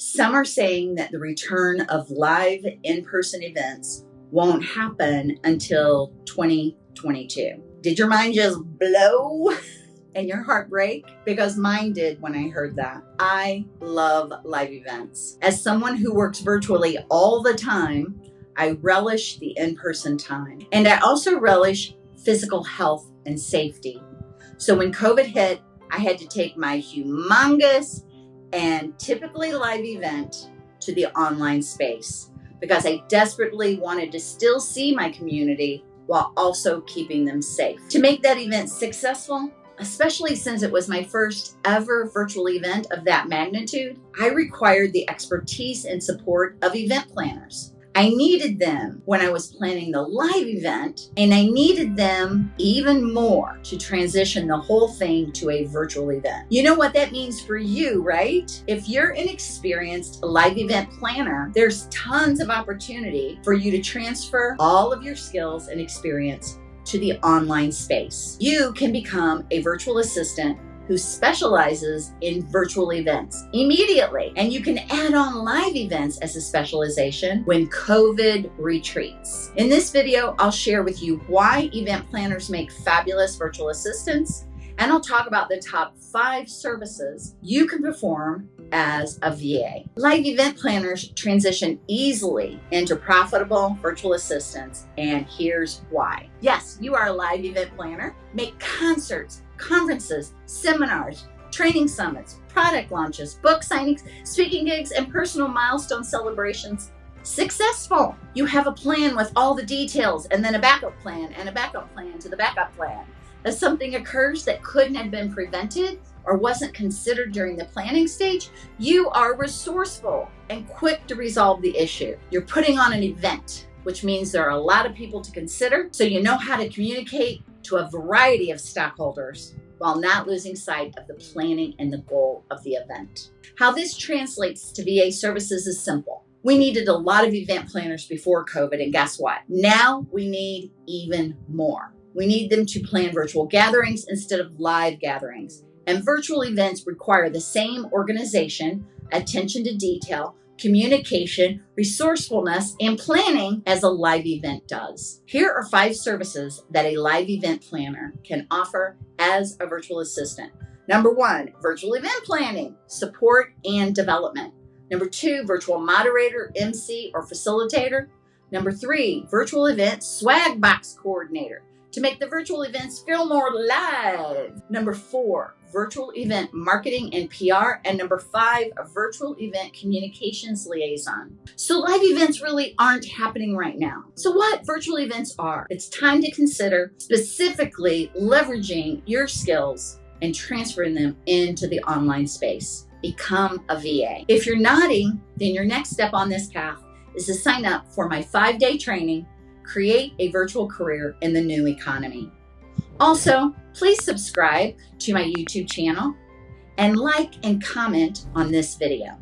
Some are saying that the return of live in person events won't happen until 2022. Did your mind just blow and your heart break? Because mine did when I heard that. I love live events. As someone who works virtually all the time, I relish the in person time. And I also relish physical health and safety. So when COVID hit, I had to take my humongous and typically live event to the online space because I desperately wanted to still see my community while also keeping them safe. To make that event successful, especially since it was my first ever virtual event of that magnitude, I required the expertise and support of event planners. I needed them when I was planning the live event, and I needed them even more to transition the whole thing to a virtual event. You know what that means for you, right? If you're an experienced live event planner, there's tons of opportunity for you to transfer all of your skills and experience to the online space. You can become a virtual assistant who specializes in virtual events immediately. And you can add on live events as a specialization when COVID retreats. In this video, I'll share with you why event planners make fabulous virtual assistants, and I'll talk about the top five services you can perform as a VA. Live event planners transition easily into profitable virtual assistants, and here's why. Yes, you are a live event planner. Make concerts, conferences, seminars, training summits, product launches, book signings, speaking gigs, and personal milestone celebrations successful. You have a plan with all the details and then a backup plan and a backup plan to the backup plan. If something occurs that couldn't have been prevented or wasn't considered during the planning stage, you are resourceful and quick to resolve the issue. You're putting on an event, which means there are a lot of people to consider, so you know how to communicate to a variety of stockholders while not losing sight of the planning and the goal of the event. How this translates to VA services is simple. We needed a lot of event planners before COVID, and guess what? Now we need even more. We need them to plan virtual gatherings instead of live gatherings. And virtual events require the same organization, attention to detail, communication, resourcefulness, and planning as a live event does. Here are five services that a live event planner can offer as a virtual assistant. Number one, virtual event planning, support and development. Number two, virtual moderator, MC, or facilitator. Number three, virtual event swag box coordinator to make the virtual events feel more live. Number four, virtual event marketing and PR. And number five, a virtual event communications liaison. So live events really aren't happening right now. So what virtual events are? It's time to consider specifically leveraging your skills and transferring them into the online space. Become a VA. If you're nodding, then your next step on this path is to sign up for my five day training create a virtual career in the new economy. Also, please subscribe to my YouTube channel and like and comment on this video.